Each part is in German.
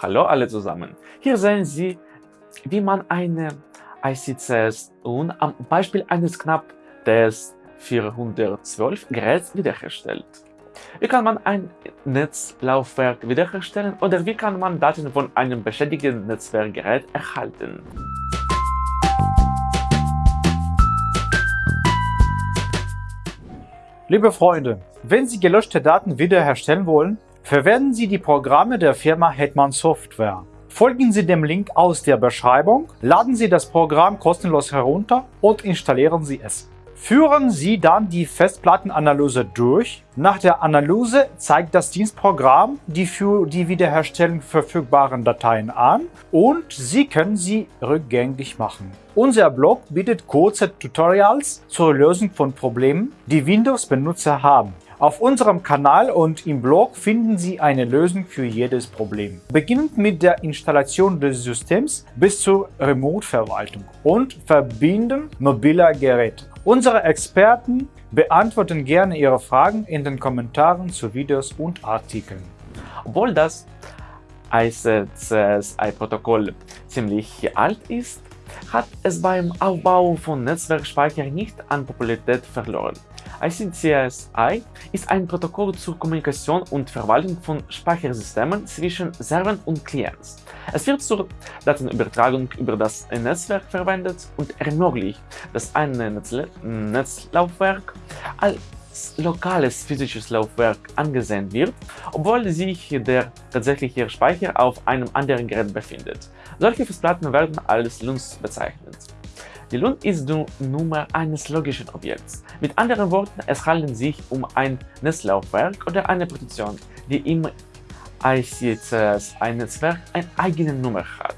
Hallo alle zusammen! Hier sehen Sie, wie man eine ICCS und am Beispiel eines knapp des 412 Geräts wiederherstellt. Wie kann man ein Netzlaufwerk wiederherstellen oder wie kann man Daten von einem beschädigten Netzwerkgerät erhalten? Liebe Freunde, wenn Sie gelöschte Daten wiederherstellen wollen, Verwenden Sie die Programme der Firma Hetman Software. Folgen Sie dem Link aus der Beschreibung, laden Sie das Programm kostenlos herunter und installieren Sie es. Führen Sie dann die Festplattenanalyse durch. Nach der Analyse zeigt das Dienstprogramm die für die Wiederherstellung verfügbaren Dateien an und Sie können sie rückgängig machen. Unser Blog bietet kurze Tutorials zur Lösung von Problemen, die Windows-Benutzer haben. Auf unserem Kanal und im Blog finden Sie eine Lösung für jedes Problem. Beginnend mit der Installation des Systems bis zur Remote-Verwaltung und Verbinden mobiler Geräte. Unsere Experten beantworten gerne Ihre Fragen in den Kommentaren zu Videos und Artikeln. Obwohl das ICCSI-Protokoll ziemlich alt ist, hat es beim Aufbau von Netzwerkspeicher nicht an Popularität verloren. ICCSI ist ein Protokoll zur Kommunikation und Verwaltung von Speichersystemen zwischen Servern und Clients. Es wird zur Datenübertragung über das Netzwerk verwendet und ermöglicht, dass ein Netzlaufwerk als lokales physisches Laufwerk angesehen wird, obwohl sich der tatsächliche Speicher auf einem anderen Gerät befindet. Solche Festplatten werden als LUNs bezeichnet. Die Lund ist die Nummer eines logischen Objekts. Mit anderen Worten, es handelt sich um ein Netzlaufwerk oder eine Partition, die im ICCS-Netzwerk eine eigene Nummer hat.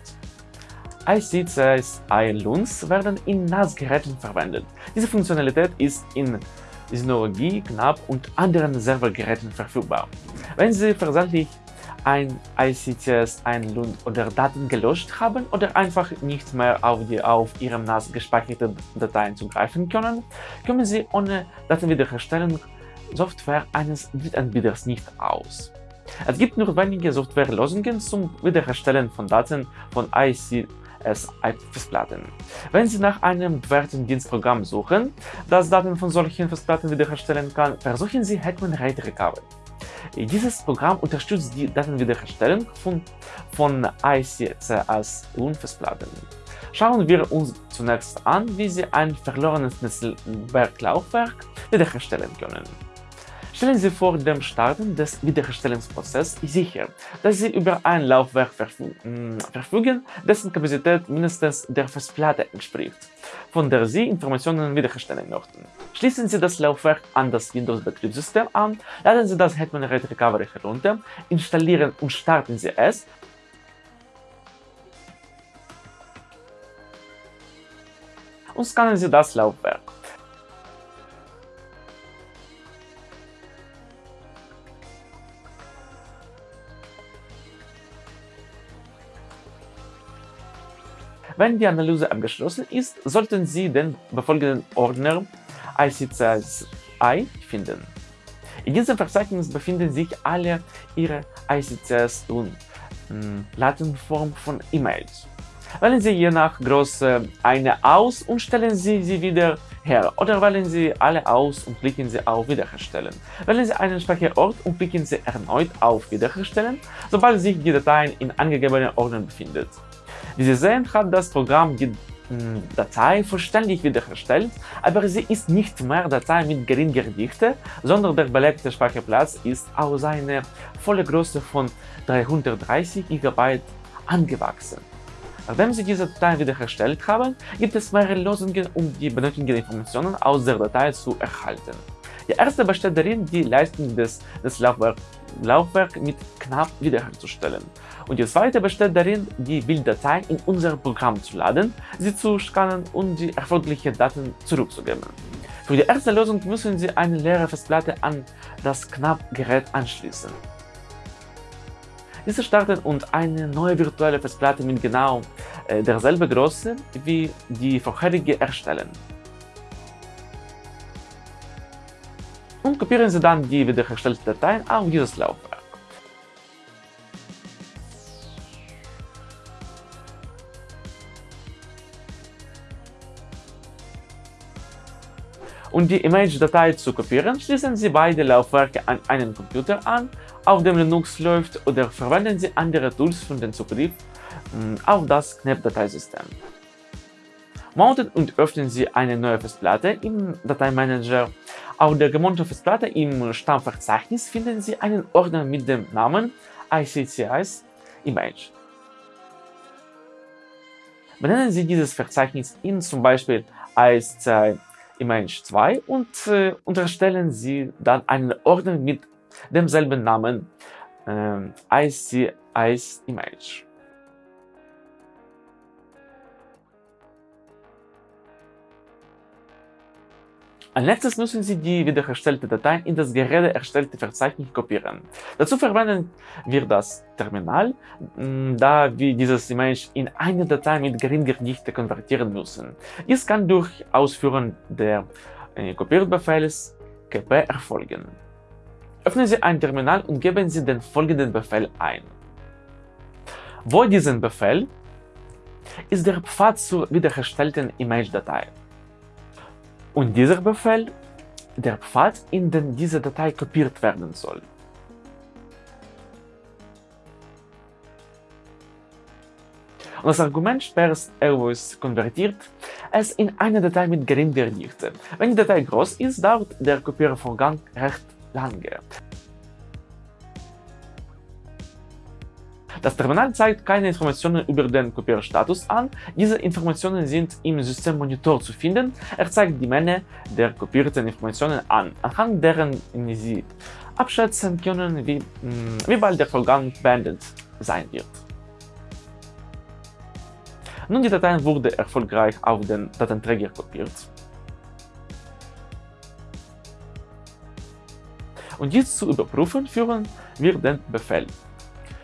ICCS-I-Lunds werden in NAS-Geräten verwendet. Diese Funktionalität ist in Synologie, Knapp und anderen Servergeräten verfügbar. Wenn Sie versandlich ein ICCS einlud oder Daten gelöscht haben oder einfach nicht mehr auf die auf Ihrem NAS gespeicherten Dateien zugreifen können, können Sie ohne Datenwiederherstellung Software eines Drittanbieters nicht aus. Es gibt nur wenige Softwarelösungen zum Wiederherstellen von Daten von ICS-Festplatten. Wenn Sie nach einem bewährten Dienstprogramm suchen, das Daten von solchen Festplatten wiederherstellen kann, versuchen Sie Hetman RAID Recovery. Dieses Programm unterstützt die Datenwiederherstellung von, von ICCS und Festplatten. Schauen wir uns zunächst an, wie Sie ein verlorenes Netzwerklaufwerk wiederherstellen können. Stellen Sie vor dem Starten des Wiederherstellungsprozesses sicher, dass Sie über ein Laufwerk verfügen, dessen Kapazität mindestens der Festplatte entspricht, von der Sie Informationen wiederherstellen möchten. Schließen Sie das Laufwerk an das Windows-Betriebssystem an, laden Sie das Hetman RAID Recovery herunter, installieren und starten Sie es, und scannen Sie das Laufwerk. Wenn die Analyse abgeschlossen ist, sollten Sie den befolgenden Ordner ICCS-I finden. In diesem Verzeichnis befinden sich alle Ihre ICCS und hm, Plattenform von E-Mails. Wählen Sie je nach Größe eine aus und stellen Sie sie wieder her oder wählen Sie alle aus und klicken Sie auf Wiederherstellen. Wählen Sie einen Speicherort und klicken Sie erneut auf Wiederherstellen, sobald sich die Datei in angegebenen Ordnern befindet. Wie Sie sehen, hat das Programm die Datei vollständig wiederhergestellt, aber sie ist nicht mehr Datei mit geringer Dichte, sondern der belegte Speicherplatz ist auf seine volle Größe von 330 GB angewachsen. Nachdem Sie diese Datei wiederhergestellt haben, gibt es mehrere Lösungen, um die benötigten Informationen aus der Datei zu erhalten. Die erste besteht darin, die Leistung des, des Laufwerks Laufwerk mit knapp wiederherzustellen. Und die zweite besteht darin, die Bilddatei in unser Programm zu laden, sie zu scannen und die erforderlichen Daten zurückzugeben. Für die erste Lösung müssen Sie eine leere Festplatte an das Knapp-Gerät anschließen. Diese starten und eine neue virtuelle Festplatte mit genau äh, derselben Größe wie die vorherige erstellen. und kopieren Sie dann die wiederhergestellten Dateien auf dieses Laufwerk. Um die Image-Datei zu kopieren, schließen Sie beide Laufwerke an einen Computer an, auf dem Linux läuft oder verwenden Sie andere Tools für den Zugriff hm, auf das KNAP-Dateisystem. Mounten und öffnen Sie eine neue Festplatte im Dateimanager. Auf der gemonteten Festplatte im Stammverzeichnis finden Sie einen Ordner mit dem Namen ICCIS Image. Benennen Sie dieses Verzeichnis in zum Beispiel ICCI Image 2 und äh, unterstellen Sie dann einen Ordner mit demselben Namen äh, ICIS Image. Als letztes müssen Sie die wiederhergestellte Datei in das gerade erstellte Verzeichnis kopieren. Dazu verwenden wir das Terminal, da wir dieses Image in eine Datei mit geringer Dichte konvertieren müssen. Dies kann durch Ausführen der Kopierbefehls kp erfolgen. Öffnen Sie ein Terminal und geben Sie den folgenden Befehl ein. Wo diesen Befehl ist der Pfad zur wiederhergestellten Image-Datei. Und dieser Befehl der Pfad, in den diese Datei kopiert werden soll. Und das Argument sperrs always konvertiert es in eine Datei mit geringer Dichte. Wenn die Datei groß ist, dauert der Kopiervorgang recht lange. Das Terminal zeigt keine Informationen über den Kopierstatus an. Diese Informationen sind im Systemmonitor zu finden. Er zeigt die Menge der kopierten Informationen an, anhand deren Sie abschätzen können, wie, hm, wie bald der Vorgang beendet sein wird. Nun, die Datei wurde erfolgreich auf den Datenträger kopiert. Und dies zu überprüfen, führen wir den Befehl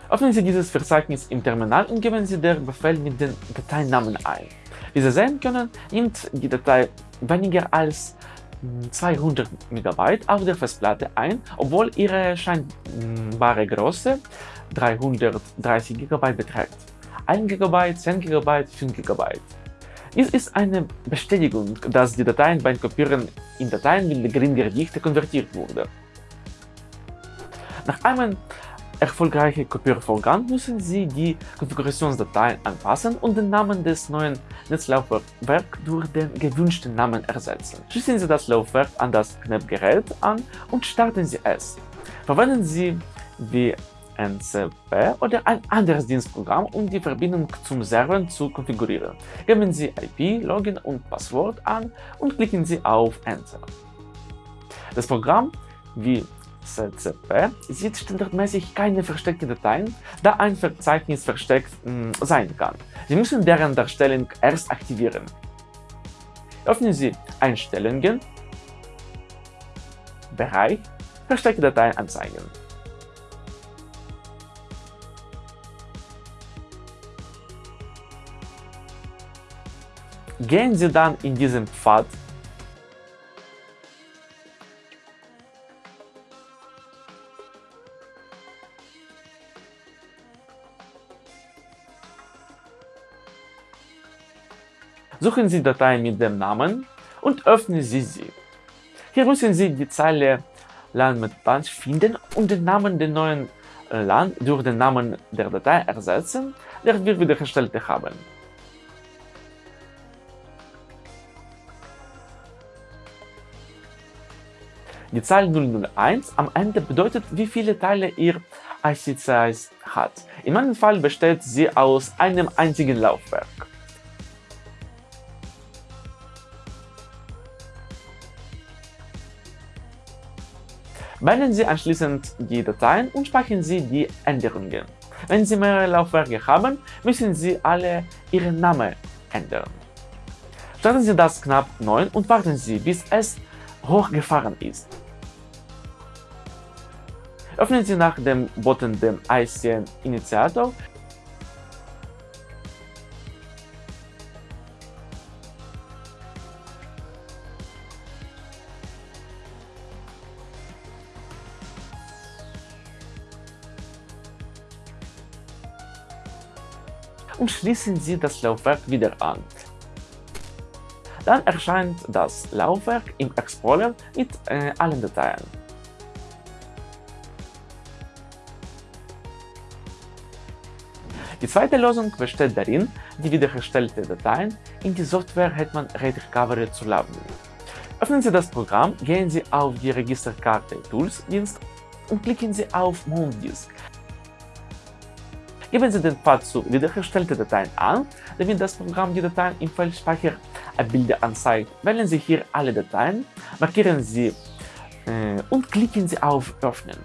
Öffnen Sie dieses Verzeichnis im Terminal und geben Sie den Befehl mit dem Dateinamen ein. Wie Sie sehen können, nimmt die Datei weniger als 200 MB auf der Festplatte ein, obwohl ihre scheinbare Größe 330 GB beträgt. 1 GB, 10 GB, 5 GB. Dies ist eine Bestätigung, dass die Dateien beim Kopieren in Dateien mit geringer Dichte konvertiert wurde. Nach einem erfolgreiche Kopiervorgang müssen Sie die Konfigurationsdateien anpassen und den Namen des neuen Netzlaufwerks durch den gewünschten Namen ersetzen. Schließen Sie das Laufwerk an das KNAP-Gerät an und starten Sie es. Verwenden Sie wie NCP oder ein anderes Dienstprogramm, um die Verbindung zum Server zu konfigurieren. Geben Sie IP, Login und Passwort an und klicken Sie auf Enter. Das Programm wie CCP sieht standardmäßig keine versteckten Dateien, da ein Verzeichnis versteckt mh, hm, sein kann. Sie müssen deren Darstellung erst aktivieren. Öffnen Sie Einstellungen, Bereich, versteckte Dateien anzeigen. Gehen Sie dann in diesen Pfad Suchen Sie Datei mit dem Namen und öffnen Sie sie. Hier müssen Sie die Zeile LAN mit Punch finden und den Namen der neuen äh, LAN durch den Namen der Datei ersetzen, der wir wiederhergestellt haben. Die Zahl 001 am Ende bedeutet, wie viele Teile Ihr IC-Size hat. In meinem Fall besteht sie aus einem einzigen Laufwerk. Beenden Sie anschließend die Dateien und speichern Sie die Änderungen. Wenn Sie mehrere Laufwerke haben, müssen Sie alle Ihren Namen ändern. Starten Sie das knapp 9 und warten Sie, bis es hochgefahren ist. Öffnen Sie nach dem Button den ICN-Initiator und schließen Sie das Laufwerk wieder an. Dann erscheint das Laufwerk im Explorer mit äh, allen Dateien. Die zweite Lösung besteht darin, die wiederhergestellten Dateien in die Software Hetman RAID Recovery zu laden. Öffnen Sie das Programm, gehen Sie auf die Registerkarte Tools Dienst und klicken Sie auf Move Disk. Geben Sie den Pfad zu wiederhergestellten Dateien an, damit das Programm die Dateien im Feld Speicher Bilder anzeigt. Wählen Sie hier alle Dateien, markieren Sie äh, und klicken Sie auf Öffnen.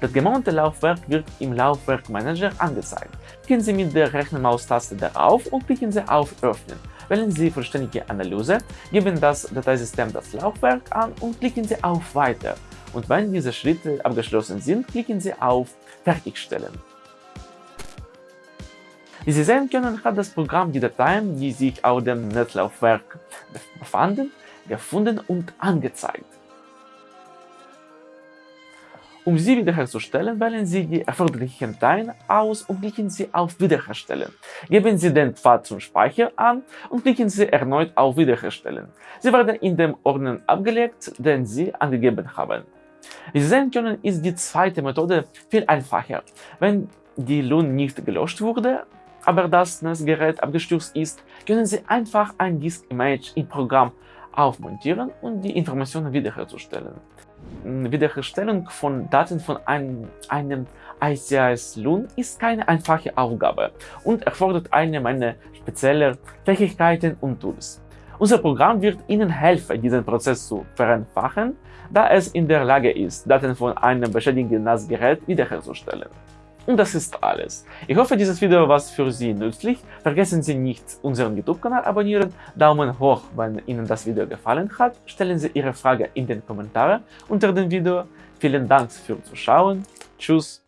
Das gemounte Laufwerk wird im Laufwerkmanager angezeigt. Klicken Sie mit der rechten Maustaste darauf und klicken Sie auf Öffnen. Wählen Sie Vollständige Analyse, geben das Dateisystem das Laufwerk an und klicken Sie auf Weiter. Und wenn diese Schritte abgeschlossen sind, klicken Sie auf Fertigstellen. Wie Sie sehen können, hat das Programm die Dateien, die sich auf dem Netzlaufwerk befanden, gefunden und angezeigt. Um sie wiederherzustellen, wählen Sie die erforderlichen Dateien aus und klicken Sie auf Wiederherstellen. Geben Sie den Pfad zum Speicher an und klicken Sie erneut auf Wiederherstellen. Sie werden in dem Ordner abgelegt, den Sie angegeben haben. Wie Sie sehen können, ist die zweite Methode viel einfacher. Wenn die LUN nicht gelöscht wurde, aber das Netzgerät abgestürzt ist, können Sie einfach ein Disk-Image im Programm aufmontieren und die Informationen wiederherzustellen. Wiederherstellung von Daten von einem, einem ICS-LUN ist keine einfache Aufgabe und erfordert eine Menge spezieller Fähigkeiten und Tools. Unser Programm wird Ihnen helfen, diesen Prozess zu vereinfachen, da es in der Lage ist, Daten von einem beschädigten NAS-Gerät wiederherzustellen. Und das ist alles. Ich hoffe, dieses Video war für Sie nützlich. Vergessen Sie nicht, unseren YouTube-Kanal abonnieren, Daumen hoch, wenn Ihnen das Video gefallen hat, stellen Sie Ihre Frage in den Kommentaren unter dem Video. Vielen Dank fürs Zuschauen. Tschüss.